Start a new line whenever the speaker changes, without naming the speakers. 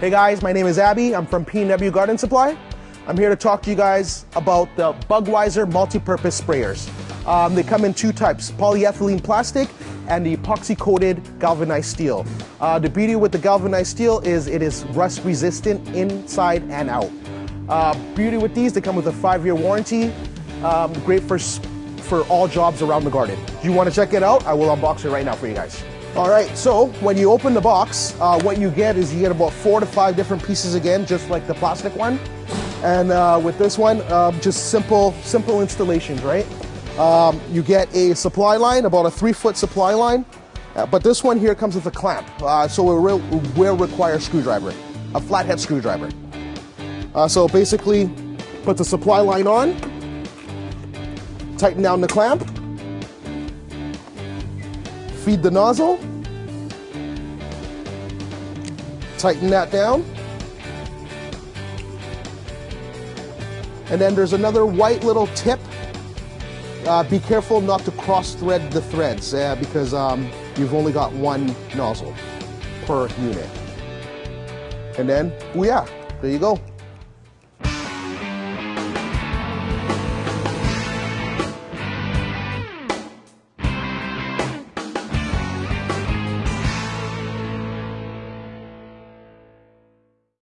Hey guys, my name is Abby. I'm from P&W Garden Supply. I'm here to talk to you guys about the Bugweiser multi-purpose sprayers. Um, they come in two types, polyethylene plastic and the epoxy coated galvanized steel. Uh, the beauty with the galvanized steel is it is rust resistant inside and out. Uh, beauty with these, they come with a five year warranty. Um, great for, for all jobs around the garden. Do you want to check it out? I will unbox it right now for you guys. All right, so when you open the box, uh, what you get is you get about four to five different pieces again, just like the plastic one. And uh, with this one, uh, just simple, simple installations, right? Um, you get a supply line, about a three foot supply line, uh, but this one here comes with a clamp, uh, so it will, will require a screwdriver, a flathead screwdriver. Uh, so basically, put the supply line on, tighten down the clamp, feed the nozzle, tighten that down, and then there's another white little tip. Uh, be careful not to cross thread the threads uh, because um, you've only got one nozzle per unit. And then, oh yeah, there you go.